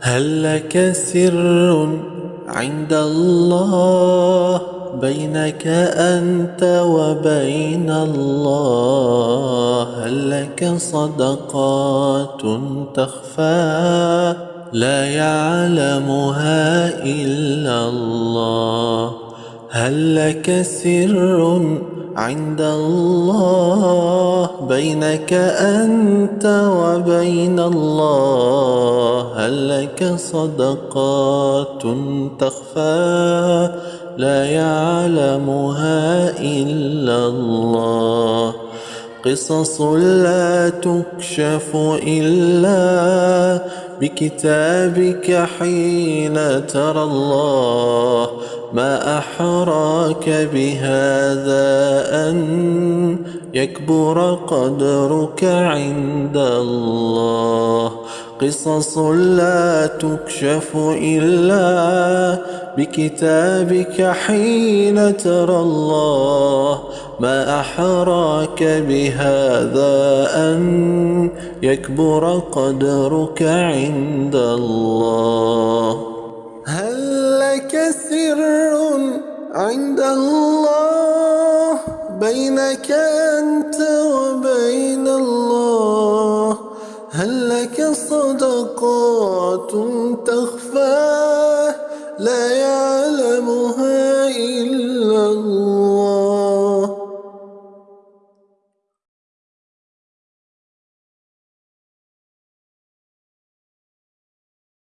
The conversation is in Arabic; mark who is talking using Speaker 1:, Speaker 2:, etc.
Speaker 1: هل لك سر عند الله بينك أنت وبين الله؟ هل لك صدقات تخفى؟ لا يعلمها إلا الله. هل لك سر عند الله بينك أنت وبين الله؟ هل لك صدقات تخفى؟ لا يعلمها إلا الله. قصص لا تكشف إلا بكتابك حين ترى الله. ما أحراك بهذا أن يكبر قدرك عند الله. قصص لا تكشف إلا بكتابك حين ترى الله. ما أحراك بهذا أن يكبر قدرك عند الله. عند الله بينك أنت وبين الله. هل لك صدقات تخفى؟ لا يعلمها